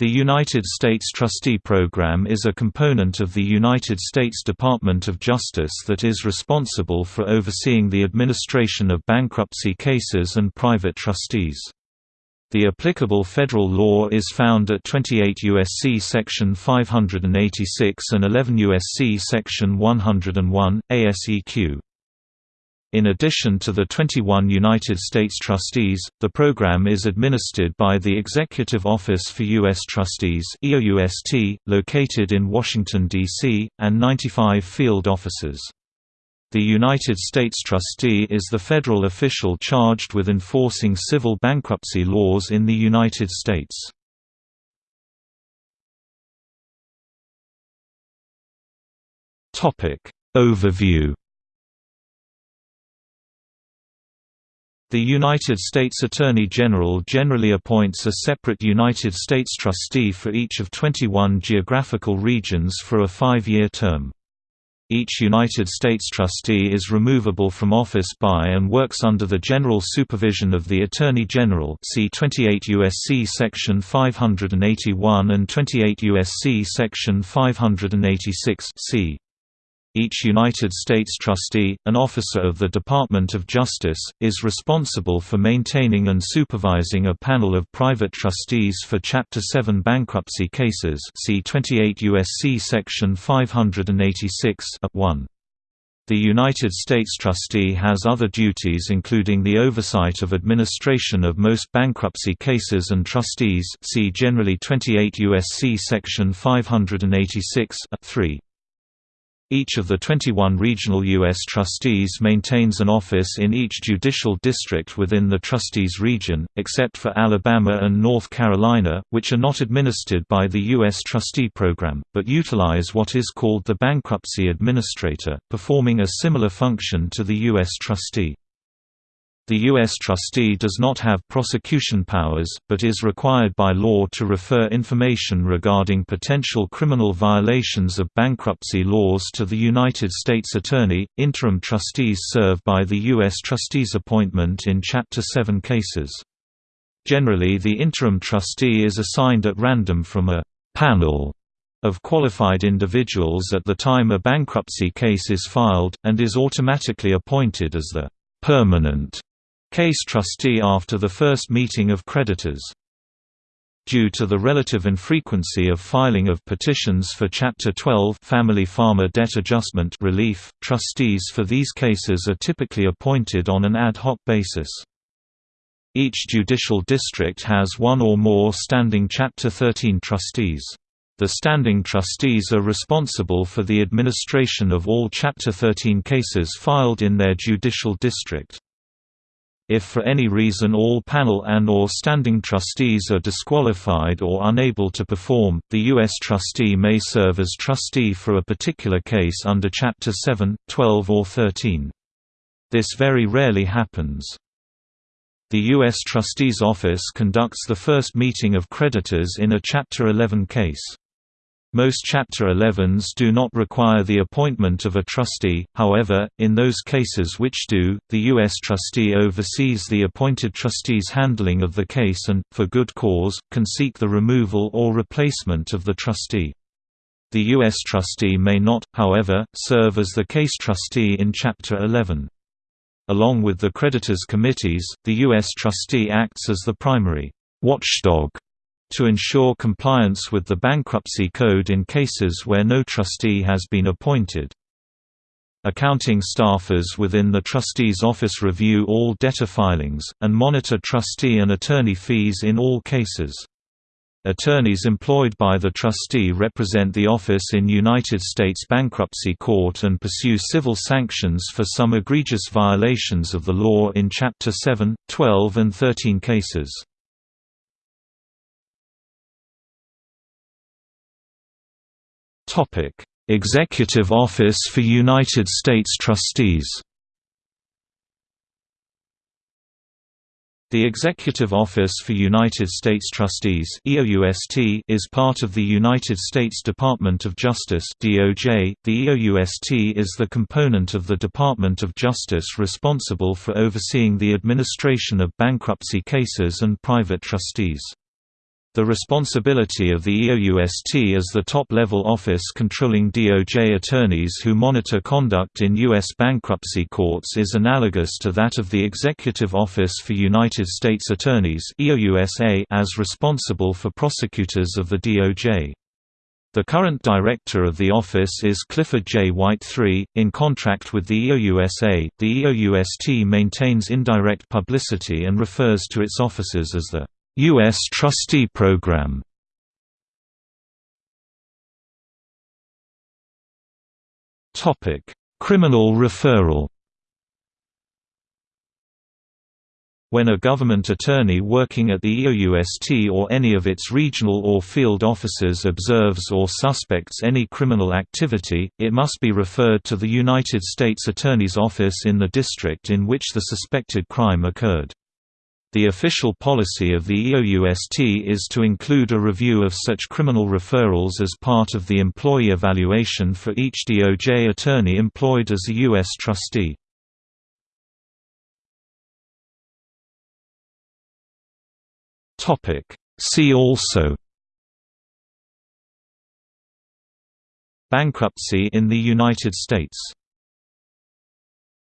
The United States Trustee Program is a component of the United States Department of Justice that is responsible for overseeing the administration of bankruptcy cases and private trustees. The applicable federal law is found at 28 U.S.C. Section 586 and 11 U.S.C. Section 101, et seq. In addition to the 21 United States trustees, the program is administered by the Executive Office for U.S. Trustees located in Washington, D.C., and 95 field offices. The United States trustee is the federal official charged with enforcing civil bankruptcy laws in the United States. Overview The United States Attorney General generally appoints a separate United States trustee for each of 21 geographical regions for a five-year term. Each United States trustee is removable from office by and works under the general supervision of the Attorney General see 28 U.S.C. Section 581 and 28 U.S.C. Section 586 c. Each United States trustee, an officer of the Department of Justice, is responsible for maintaining and supervising a panel of private trustees for Chapter 7 bankruptcy cases see 28 U.S.C. Section 586 1. The United States trustee has other duties including the oversight of administration of most bankruptcy cases and trustees see generally 28 U.S.C. Section 586 3. Each of the 21 regional U.S. trustees maintains an office in each judicial district within the trustees region, except for Alabama and North Carolina, which are not administered by the U.S. trustee program, but utilize what is called the bankruptcy administrator, performing a similar function to the U.S. trustee. The U.S. trustee does not have prosecution powers, but is required by law to refer information regarding potential criminal violations of bankruptcy laws to the United States Attorney. Interim trustees serve by the U.S. trustee's appointment in Chapter 7 cases. Generally, the interim trustee is assigned at random from a panel of qualified individuals at the time a bankruptcy case is filed, and is automatically appointed as the permanent case trustee after the first meeting of creditors. Due to the relative infrequency of filing of petitions for Chapter 12 Family Farmer Debt Adjustment relief, trustees for these cases are typically appointed on an ad hoc basis. Each judicial district has one or more standing Chapter 13 trustees. The standing trustees are responsible for the administration of all Chapter 13 cases filed in their judicial district. If for any reason all panel and or standing trustees are disqualified or unable to perform, the U.S. trustee may serve as trustee for a particular case under Chapter 7, 12 or 13. This very rarely happens. The U.S. Trustee's Office conducts the first meeting of creditors in a Chapter 11 case. Most Chapter 11s do not require the appointment of a trustee, however, in those cases which do, the U.S. trustee oversees the appointed trustee's handling of the case and, for good cause, can seek the removal or replacement of the trustee. The U.S. trustee may not, however, serve as the case trustee in Chapter 11. Along with the creditors' committees, the U.S. trustee acts as the primary watchdog to ensure compliance with the bankruptcy code in cases where no trustee has been appointed. Accounting staffers within the trustee's office review all debtor filings, and monitor trustee and attorney fees in all cases. Attorneys employed by the trustee represent the office in United States Bankruptcy Court and pursue civil sanctions for some egregious violations of the law in Chapter 7, 12 and 13 cases. Executive Office for United States Trustees. The Executive Office for United States Trustees EOUST is part of the United States Department of Justice DOJ. .The EOUST is the component of the Department of Justice responsible for overseeing the administration of bankruptcy cases and private trustees. The responsibility of the EOUST as the top-level office controlling DOJ attorneys who monitor conduct in U.S. bankruptcy courts is analogous to that of the Executive Office for United States Attorneys as responsible for prosecutors of the DOJ. The current director of the office is Clifford J. White III. In contract with the EOUSA, the EOUST maintains indirect publicity and refers to its officers as the U.S. Trustee Program Criminal referral When a government attorney working at the EOUST or any of its regional or field offices observes or suspects any criminal activity, it must be referred to the United States Attorney's Office in the district in which the suspected crime occurred. The official policy of the EOUST is to include a review of such criminal referrals as part of the employee evaluation for each DOJ attorney employed as a U.S. trustee. See also Bankruptcy in the United States